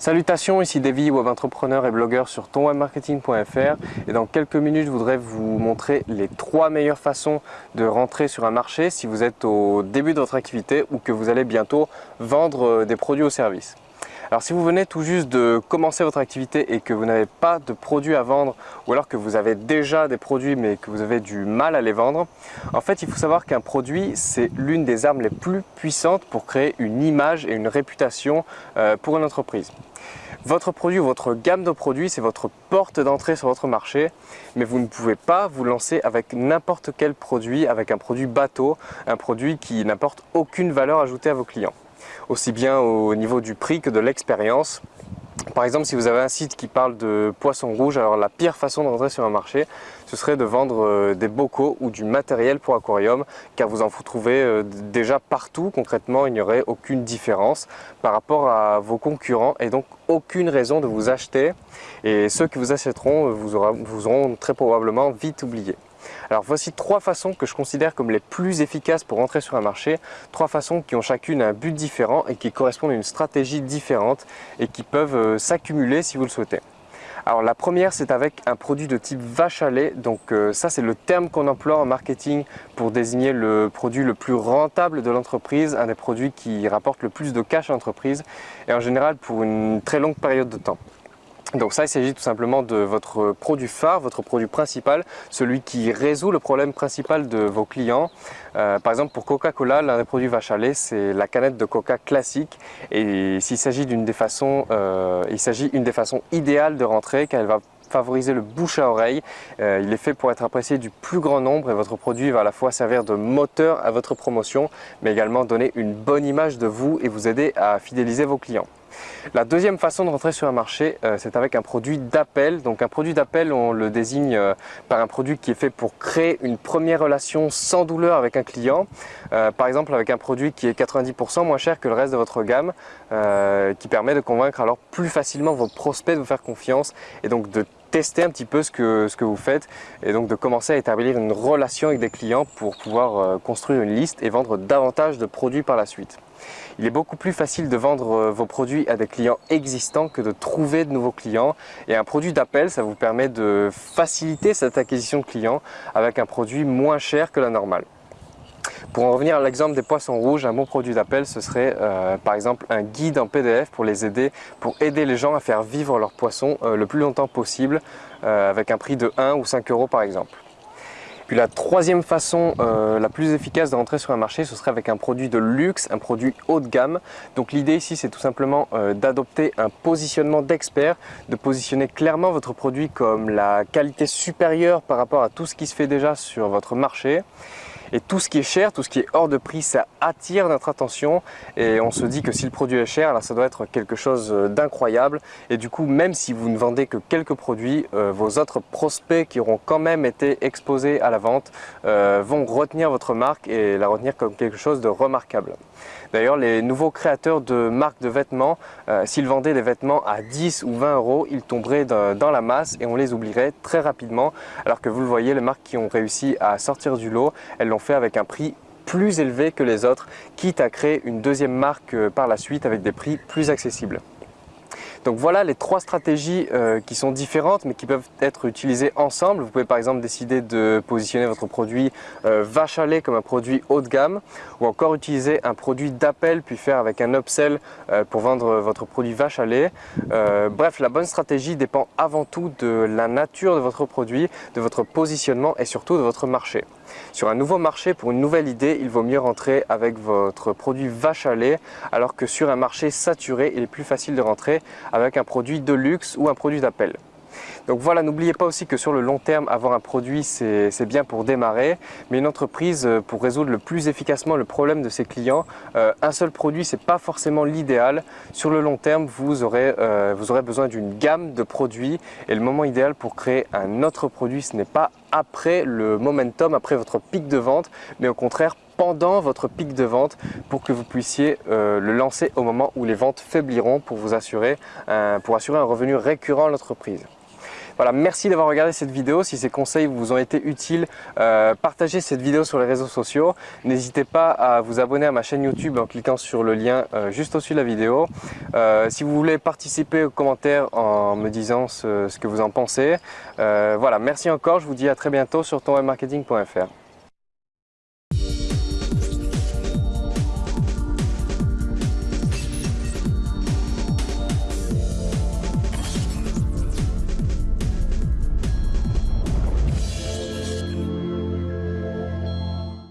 Salutations, ici Davy, web entrepreneur et blogueur sur tonwebmarketing.fr et dans quelques minutes je voudrais vous montrer les trois meilleures façons de rentrer sur un marché si vous êtes au début de votre activité ou que vous allez bientôt vendre euh, des produits ou services. Alors si vous venez tout juste de commencer votre activité et que vous n'avez pas de produits à vendre ou alors que vous avez déjà des produits mais que vous avez du mal à les vendre, en fait il faut savoir qu'un produit c'est l'une des armes les plus puissantes pour créer une image et une réputation euh, pour une entreprise. Votre produit ou votre gamme de produits, c'est votre porte d'entrée sur votre marché, mais vous ne pouvez pas vous lancer avec n'importe quel produit, avec un produit bateau, un produit qui n'apporte aucune valeur ajoutée à vos clients aussi bien au niveau du prix que de l'expérience. Par exemple, si vous avez un site qui parle de poissons rouges, alors la pire façon de rentrer sur un marché, ce serait de vendre euh, des bocaux ou du matériel pour aquarium, car vous en trouvez euh, déjà partout. Concrètement, il n'y aurait aucune différence par rapport à vos concurrents et donc aucune raison de vous acheter. Et ceux qui vous achèteront vous, vous auront très probablement vite oublié. Alors voici trois façons que je considère comme les plus efficaces pour entrer sur un marché, trois façons qui ont chacune un but différent et qui correspondent à une stratégie différente et qui peuvent euh, s'accumuler si vous le souhaitez. Alors la première c'est avec un produit de type vache à lait, donc euh, ça c'est le terme qu'on emploie en marketing pour désigner le produit le plus rentable de l'entreprise, un des produits qui rapporte le plus de cash à l'entreprise et en général pour une très longue période de temps. Donc ça, il s'agit tout simplement de votre produit phare, votre produit principal, celui qui résout le problème principal de vos clients. Euh, par exemple, pour Coca-Cola, l'un des produits vache à lait, c'est la canette de Coca classique. Et s'il s'agit d'une des façons, euh, il s'agit des façons idéales de rentrer, car elle va favoriser le bouche à oreille. Euh, il est fait pour être apprécié du plus grand nombre et votre produit va à la fois servir de moteur à votre promotion, mais également donner une bonne image de vous et vous aider à fidéliser vos clients. La deuxième façon de rentrer sur un marché, euh, c'est avec un produit d'appel. Donc un produit d'appel, on le désigne euh, par un produit qui est fait pour créer une première relation sans douleur avec un client. Euh, par exemple avec un produit qui est 90% moins cher que le reste de votre gamme, qui permet de convaincre alors plus facilement vos prospects de vous faire confiance et donc de tester un petit peu ce que, vous faites et donc de commencer à établir une relation avec des clients pour pouvoir construire une liste et vendre davantage de produits par la suite. Il est beaucoup plus facile de vendre euh, vos produits à des clients existants que de trouver de nouveaux clients. Et un produit d'appel, ça vous permet de faciliter cette acquisition de clients avec un produit moins cher que la normale. Pour en revenir à l'exemple des poissons rouges, un bon produit d'appel, ce serait euh, par exemple un guide en PDF pour les aider, pour aider les gens à faire vivre leurs poissons euh, le plus longtemps possible avec un prix de 1 ou 5 euros par exemple. Puis la troisième façon euh, la plus efficace de rentrer sur un marché, ce serait avec un produit de luxe, un produit haut de gamme. Donc l'idée ici, c'est tout simplement euh, d'adopter un positionnement d'expert, de positionner clairement votre produit comme la qualité supérieure par rapport à tout ce qui se fait déjà sur votre marché. Et tout ce qui est cher, tout ce qui est hors de prix, ça attire notre attention et on se dit que si le produit est cher, là, ça doit être quelque chose euh, d'incroyable. Et du coup, même si vous ne vendez que quelques produits, euh, vos autres prospects qui auront quand même été exposés à la vente euh, vont retenir votre marque et la retenir comme quelque chose de remarquable. D'ailleurs, les nouveaux créateurs de marques de vêtements, s'ils vendaient des vêtements à 10 ou 20 euros, ils tomberaient dans la masse et on les oublierait très rapidement. Alors que vous le voyez, les marques qui ont réussi à sortir du lot, elles l'ont fait avec un prix plus élevé que les autres, quitte à créer une deuxième marque euh, par la suite avec des prix plus accessibles. Donc voilà les trois stratégies euh, qui sont différentes mais qui peuvent être utilisées ensemble. Vous pouvez par exemple décider de positionner votre produit euh, vache à lait comme un produit haut de gamme ou encore utiliser un produit d'appel puis faire avec un upsell euh, pour vendre votre produit vache à lait. bref, la bonne stratégie dépend avant tout de la nature de votre produit, de votre positionnement et surtout de votre marché. Sur un nouveau marché, pour une nouvelle idée, il vaut mieux rentrer avec votre produit vache à lait alors que sur un marché saturé, il est plus facile de rentrer avec un produit de luxe ou un produit d'appel. Donc voilà, n'oubliez pas aussi que sur le long terme, avoir un produit, c'est bien pour démarrer. Mais une entreprise, euh, pour résoudre le plus efficacement le problème de ses clients, euh, un seul produit, ce n'est pas forcément l'idéal. Sur le long terme, vous aurez, euh, vous aurez besoin d'une gamme de produits. Et le moment idéal pour créer un autre produit, ce n'est pas après le momentum, après votre pic de vente, mais au contraire pendant votre pic de vente pour que vous puissiez le lancer au moment où les ventes faibliront pour vous assurer un revenu récurrent à l'entreprise. Voilà, merci d'avoir regardé cette vidéo. Si ces conseils vous ont été utiles, euh, partagez cette vidéo sur les réseaux sociaux. N'hésitez pas à vous abonner à ma chaîne YouTube en cliquant sur le lien euh, juste au-dessus de la vidéo. si vous voulez participer aux commentaires en me disant ce, que vous en pensez, voilà, merci encore. Je vous dis à très bientôt sur tonwebmarketing.fr.